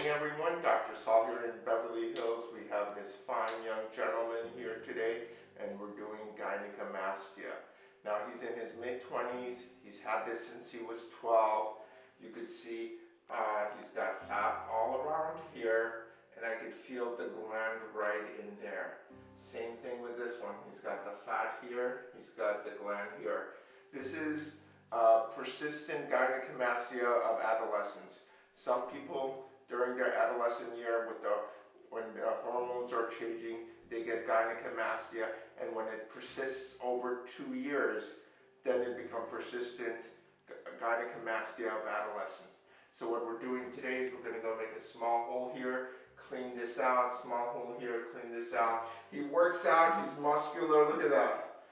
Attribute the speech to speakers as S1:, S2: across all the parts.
S1: morning, everyone. Dr. Saul here in Beverly Hills. We have this fine young gentleman here today, and we're doing gynecomastia. Now, he's in his mid-20s. He's had this since he was 12. You could see uh, he's got fat all around here, and I could feel the gland right in there. Same thing with this one. He's got the fat here. He's got the gland here. This is uh, persistent gynecomastia of adolescence. Some people during their adolescent year with the when the hormones are changing, they get gynecomastia, and when it persists over two years, then it becomes persistent gynecomastia of adolescence. So what we're doing today is we're going to go make a small hole here, clean this out, small hole here, clean this out. He works out, he's muscular, look at that.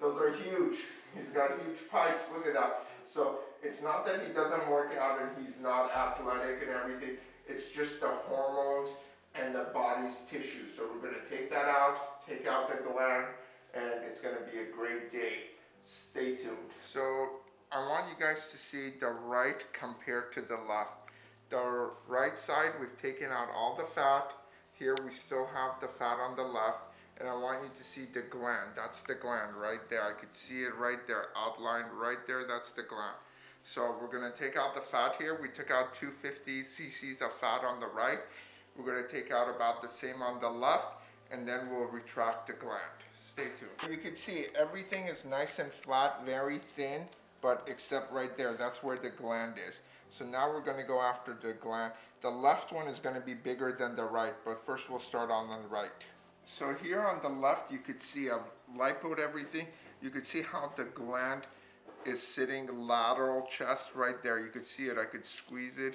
S1: Those are huge. He's got huge pipes, look at that. So it's not that he doesn't work out and he's not athletic and everything. It's just the hormones and the body's tissue. So we're going to take that out, take out the gland, and it's going to be a great day. Stay tuned. So I want you guys to see the right compared to the left. The right side, we've taken out all the fat. Here we still have the fat on the left. And I want you to see the gland. That's the gland right there. I could see it right there, outlined right there. That's the gland. So we're going to take out the fat here. We took out 250 cc's of fat on the right. We're going to take out about the same on the left and then we'll retract the gland. Stay tuned. You can see everything is nice and flat, very thin, but except right there, that's where the gland is. So now we're going to go after the gland. The left one is going to be bigger than the right, but first we'll start on the right. So here on the left, you could see I've lipoed everything. You could see how the gland is sitting lateral chest right there. You could see it, I could squeeze it.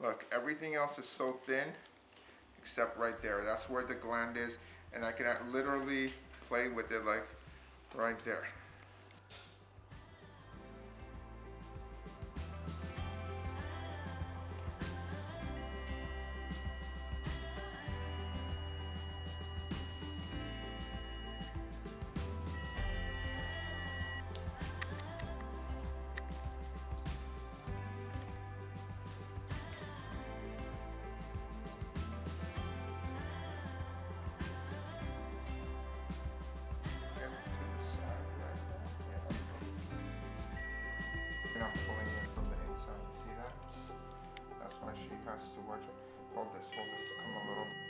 S1: Look, everything else is so thin, except right there. That's where the gland is, and I can literally play with it like right there. Why to watch. Hold this, hold this. Come a little.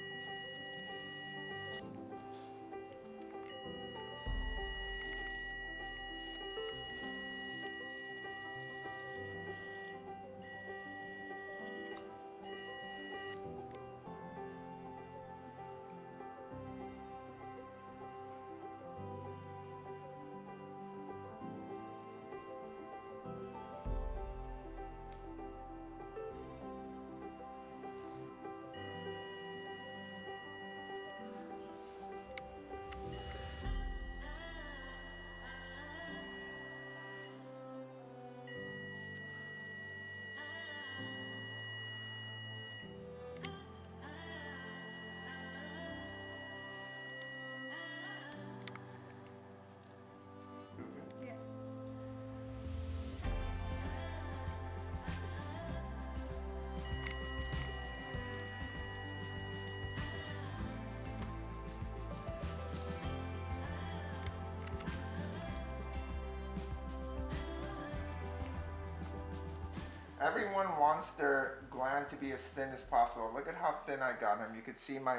S1: Everyone wants their gland to be as thin as possible. Look at how thin I got him. You could see my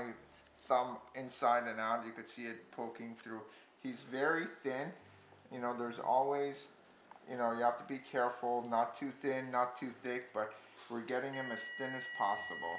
S1: thumb inside and out. You could see it poking through. He's very thin. You know, there's always, you know, you have to be careful. Not too thin, not too thick, but we're getting him as thin as possible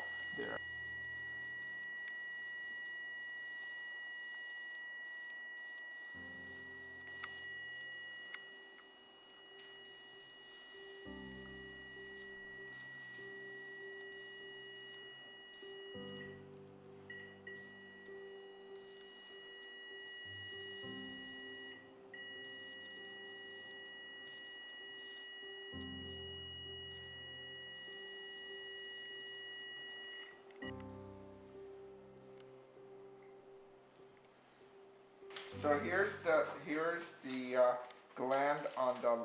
S1: So here's the here's the uh, gland on the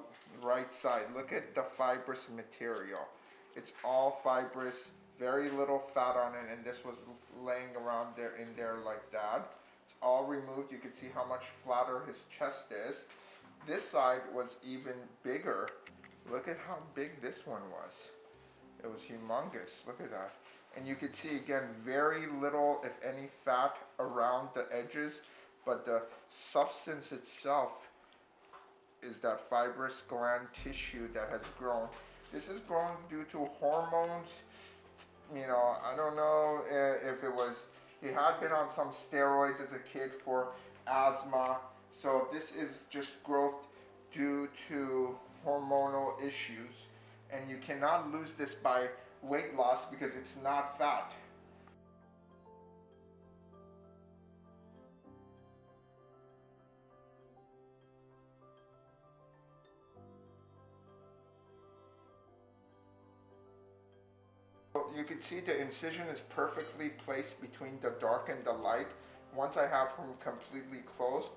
S1: right side. Look at the fibrous material. It's all fibrous very little fat on it, and this was laying around there in there like that. It's all removed. You can see how much flatter his chest is. This side was even bigger. Look at how big this one was. It was humongous. Look at that. And you can see again, very little, if any, fat around the edges, but the substance itself is that fibrous gland tissue that has grown. This is grown due to hormones. You know, I don't know if it was, he had been on some steroids as a kid for asthma. So this is just growth due to hormonal issues. And you cannot lose this by weight loss because it's not fat. You can see the incision is perfectly placed between the dark and the light. Once I have him completely closed,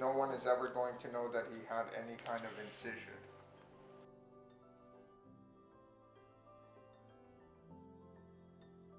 S1: no one is ever going to know that he had any kind of incision.